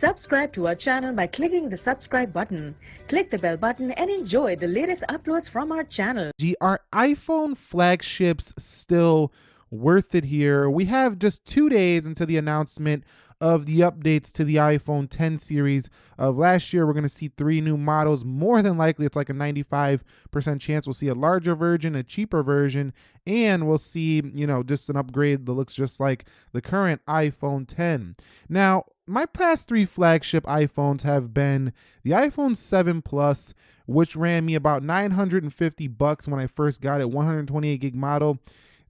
Subscribe to our channel by clicking the subscribe button. Click the bell button and enjoy the latest uploads from our channel. Are iPhone flagships still worth it here? We have just two days until the announcement of the updates to the iPhone 10 series of last year. We're going to see three new models. More than likely, it's like a 95% chance we'll see a larger version, a cheaper version, and we'll see, you know, just an upgrade that looks just like the current iPhone 10. Now, my past three flagship iPhones have been the iPhone 7 Plus, which ran me about 950 bucks when I first got it, 128 gig model.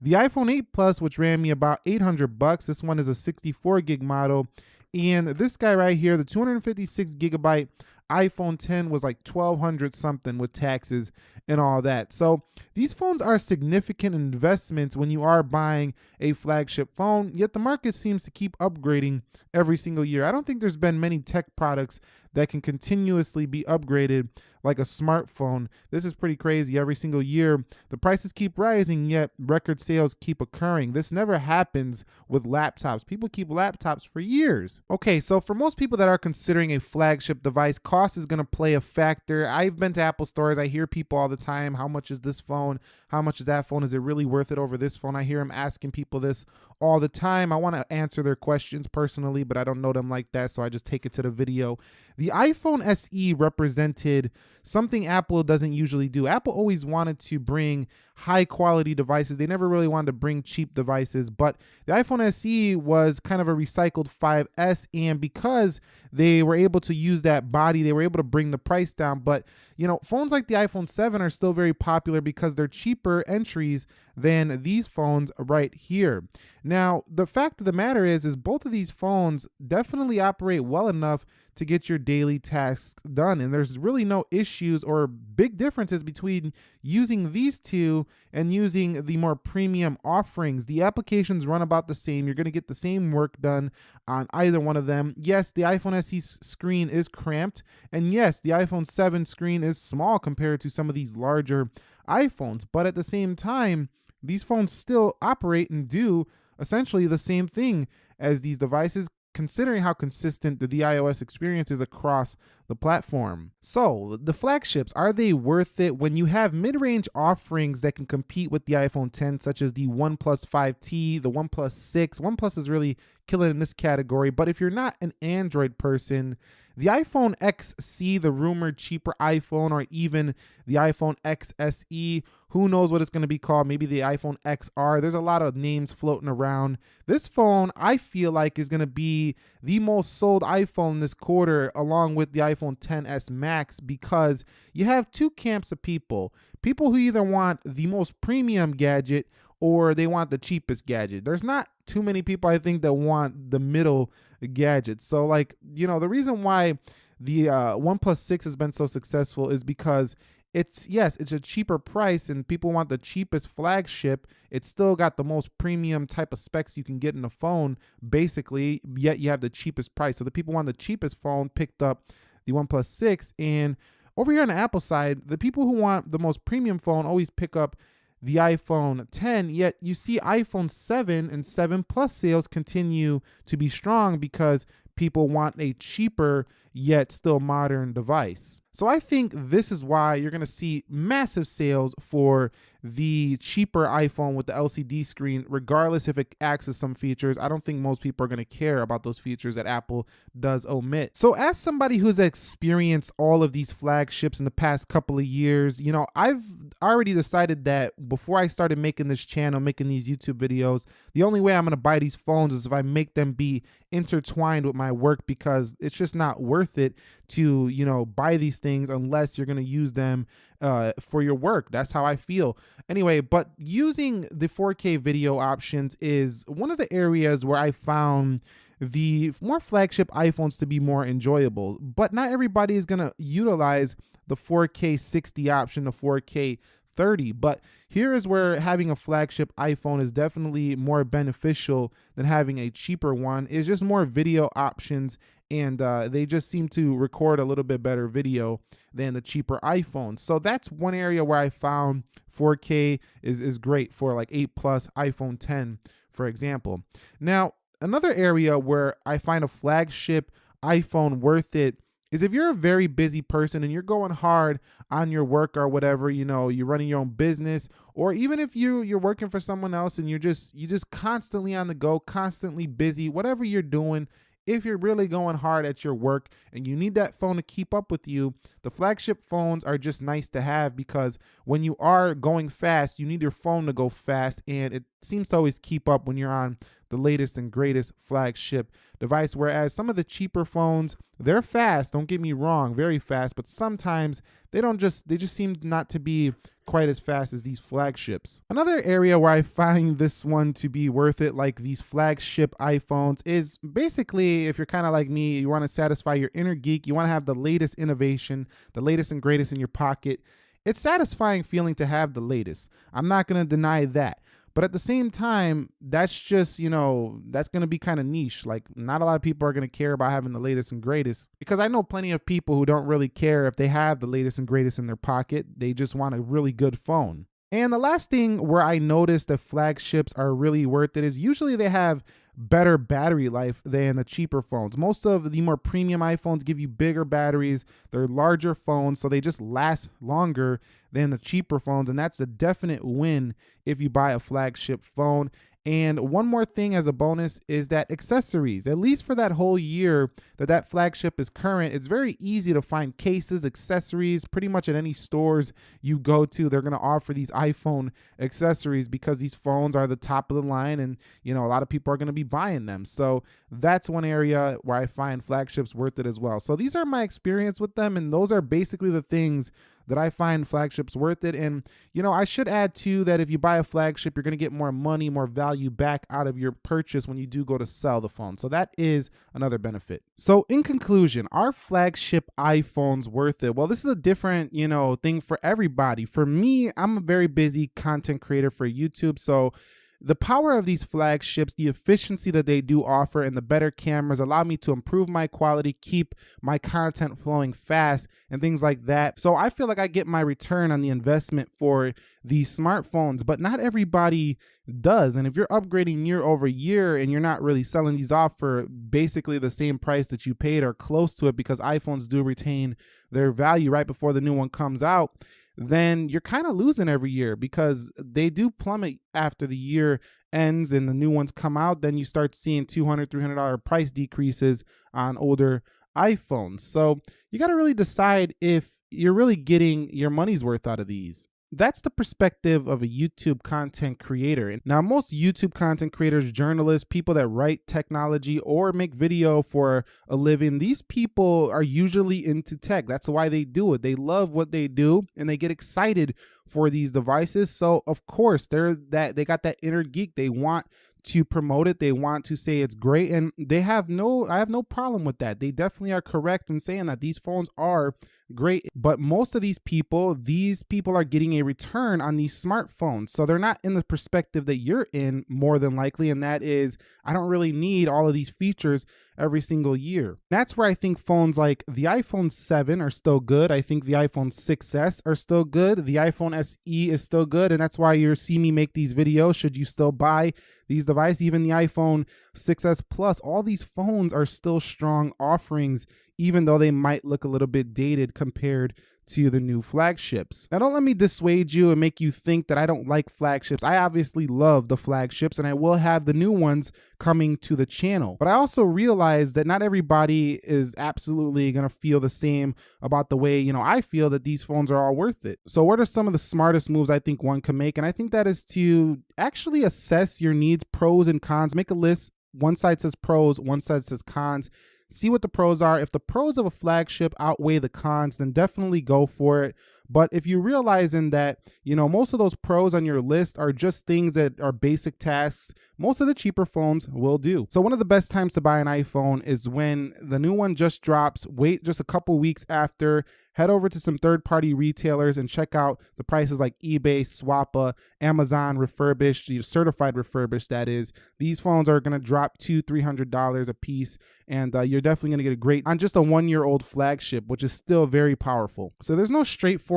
The iPhone 8 Plus, which ran me about 800 bucks. This one is a 64 gig model. And this guy right here, the 256 gigabyte iPhone 10 was like 1200 something with taxes and all that. So these phones are significant investments when you are buying a flagship phone, yet the market seems to keep upgrading every single year. I don't think there's been many tech products that can continuously be upgraded like a smartphone. This is pretty crazy. Every single year, the prices keep rising, yet record sales keep occurring. This never happens with laptops. People keep laptops for years. Okay, so for most people that are considering a flagship device, cost is going to play a factor. I've been to Apple stores. I hear people all the time, how much is this phone? How much is that phone? Is it really worth it over this phone? I hear them asking people this all the time. I want to answer their questions personally, but I don't know them like that, so I just take it to the video. The iPhone SE represented something Apple doesn't usually do. Apple always wanted to bring high quality devices. They never really wanted to bring cheap devices, but the iPhone SE was kind of a recycled 5S and because they were able to use that body, they were able to bring the price down, but you know, phones like the iPhone 7 are still very popular because they're cheaper entries than these phones right here. Now, the fact of the matter is is both of these phones definitely operate well enough to get your daily tasks done. And there's really no issues or big differences between using these two and using the more premium offerings. The applications run about the same. You're going to get the same work done on either one of them. Yes, the iPhone SE screen is cramped. And yes, the iPhone 7 screen is small compared to some of these larger iPhones. But at the same time, these phones still operate and do essentially the same thing as these devices considering how consistent the, the iOS experience is across the platform. So, the flagships, are they worth it when you have mid-range offerings that can compete with the iPhone 10, such as the OnePlus 5T, the OnePlus 6? OnePlus is really killing in this category, but if you're not an Android person, the iPhone XC, the rumored cheaper iPhone, or even the iPhone XSE, who knows what it's going to be called? Maybe the iPhone XR. There's a lot of names floating around. This phone, I feel like, is going to be the most sold iPhone this quarter, along with the iPhone XS Max, because you have two camps of people. People who either want the most premium gadget or they want the cheapest gadget. There's not too many people I think that want the middle gadget. So like, you know, the reason why the uh, OnePlus 6 has been so successful is because it's yes, it's a cheaper price and people want the cheapest flagship. It's still got the most premium type of specs you can get in a phone, basically, yet you have the cheapest price. So the people want the cheapest phone picked up the OnePlus 6 and over here on the Apple side, the people who want the most premium phone always pick up the iPhone 10, yet you see iPhone 7 and 7 Plus sales continue to be strong because people want a cheaper yet still modern device. So I think this is why you're going to see massive sales for the cheaper iPhone with the LCD screen, regardless if it accesses some features. I don't think most people are going to care about those features that Apple does omit. So as somebody who's experienced all of these flagships in the past couple of years, you know, I've already decided that before I started making this channel, making these YouTube videos, the only way I'm going to buy these phones is if I make them be intertwined with my work because it's just not worth it to, you know, buy these things unless you're going to use them uh, for your work. That's how I feel. Anyway, but using the 4K video options is one of the areas where I found the more flagship iPhones to be more enjoyable. But not everybody is going to utilize the 4K 60 option, the 4K 30. But here is where having a flagship iPhone is definitely more beneficial than having a cheaper one. It's just more video options and uh, they just seem to record a little bit better video than the cheaper iPhones. So that's one area where I found 4K is, is great for like 8 plus iPhone 10, for example. Now, another area where I find a flagship iPhone worth it is if you're a very busy person and you're going hard on your work or whatever, you know, you're running your own business or even if you you're working for someone else and you're just you just constantly on the go, constantly busy, whatever you're doing, if you're really going hard at your work and you need that phone to keep up with you, the flagship phones are just nice to have because when you are going fast, you need your phone to go fast and it seems to always keep up when you're on the latest and greatest flagship device. Whereas some of the cheaper phones, they're fast, don't get me wrong, very fast, but sometimes they don't just, they just seem not to be quite as fast as these flagships. Another area where I find this one to be worth it, like these flagship iPhones, is basically if you're kind of like me, you want to satisfy your inner geek, you want to have the latest innovation, the latest and greatest in your pocket. It's satisfying feeling to have the latest. I'm not going to deny that. But at the same time, that's just, you know, that's going to be kind of niche. Like, not a lot of people are going to care about having the latest and greatest because I know plenty of people who don't really care if they have the latest and greatest in their pocket. They just want a really good phone. And the last thing where I noticed that flagships are really worth it is usually they have better battery life than the cheaper phones. Most of the more premium iPhones give you bigger batteries, they're larger phones, so they just last longer than the cheaper phones. And that's a definite win if you buy a flagship phone. And one more thing as a bonus is that accessories, at least for that whole year that that flagship is current, it's very easy to find cases, accessories, pretty much at any stores you go to. They're going to offer these iPhone accessories because these phones are the top of the line and, you know, a lot of people are going to be buying them. So that's one area where I find flagships worth it as well. So these are my experience with them. And those are basically the things that I find flagships worth it. And, you know, I should add too that if you buy a flagship, you're going to get more money, more value back out of your purchase when you do go to sell the phone. So that is another benefit. So in conclusion, are flagship iPhones worth it? Well, this is a different, you know, thing for everybody. For me, I'm a very busy content creator for YouTube. So the power of these flagships, the efficiency that they do offer, and the better cameras allow me to improve my quality, keep my content flowing fast, and things like that. So I feel like I get my return on the investment for these smartphones, but not everybody does. And if you're upgrading year over year and you're not really selling these off for basically the same price that you paid or close to it because iPhones do retain their value right before the new one comes out, then you're kind of losing every year because they do plummet after the year ends and the new ones come out. Then you start seeing $200, $300 price decreases on older iPhones. So you got to really decide if you're really getting your money's worth out of these that's the perspective of a YouTube content creator. Now, most YouTube content creators, journalists, people that write technology or make video for a living, these people are usually into tech. That's why they do it. They love what they do and they get excited for these devices. So, of course, they're that they got that inner geek. They want to promote it. They want to say it's great and they have no I have no problem with that. They definitely are correct in saying that these phones are great. But most of these people, these people are getting a return on these smartphones. So they're not in the perspective that you're in more than likely. And that is, I don't really need all of these features every single year. That's where I think phones like the iPhone 7 are still good. I think the iPhone 6S are still good. The iPhone SE is still good. And that's why you see me make these videos. Should you still buy these devices, even the iPhone 6S Plus, all these phones are still strong offerings even though they might look a little bit dated compared to the new flagships. Now, don't let me dissuade you and make you think that I don't like flagships. I obviously love the flagships and I will have the new ones coming to the channel. But I also realize that not everybody is absolutely going to feel the same about the way, you know, I feel that these phones are all worth it. So what are some of the smartest moves I think one can make? And I think that is to actually assess your needs, pros and cons, make a list. One side says pros, one side says cons see what the pros are. If the pros of a flagship outweigh the cons, then definitely go for it. But if you're realizing that, you know, most of those pros on your list are just things that are basic tasks, most of the cheaper phones will do. So one of the best times to buy an iPhone is when the new one just drops, wait just a couple weeks after, head over to some third-party retailers and check out the prices like eBay, Swappa, Amazon refurbished, certified refurbished that is. These phones are going to drop two, three hundred dollars a piece, and uh, you're definitely going to get a great on just a one-year-old flagship, which is still very powerful. So there's no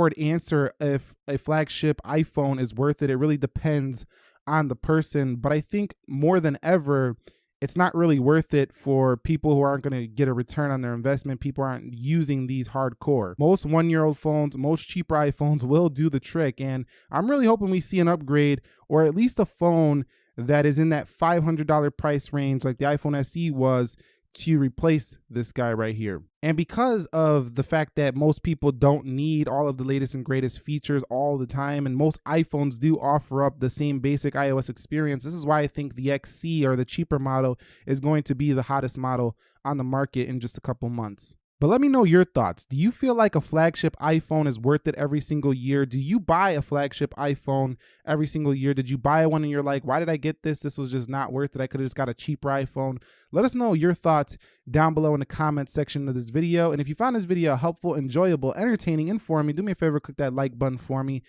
straightforward answer if a flagship iPhone is worth it. It really depends on the person, but I think more than ever it's not really worth it for people who aren't going to get a return on their investment. People aren't using these hardcore. Most one year old phones, most cheaper iPhones will do the trick. And I'm really hoping we see an upgrade or at least a phone that is in that $500 price range like the iPhone SE was to replace this guy right here. And because of the fact that most people don't need all of the latest and greatest features all the time, and most iPhones do offer up the same basic iOS experience, this is why I think the XC or the cheaper model is going to be the hottest model on the market in just a couple months. But let me know your thoughts. Do you feel like a flagship iPhone is worth it every single year? Do you buy a flagship iPhone every single year? Did you buy one and you're like, why did I get this? This was just not worth it. I could have just got a cheaper iPhone. Let us know your thoughts down below in the comments section of this video. And if you found this video helpful, enjoyable, entertaining, informing, do me a favor, click that like button for me.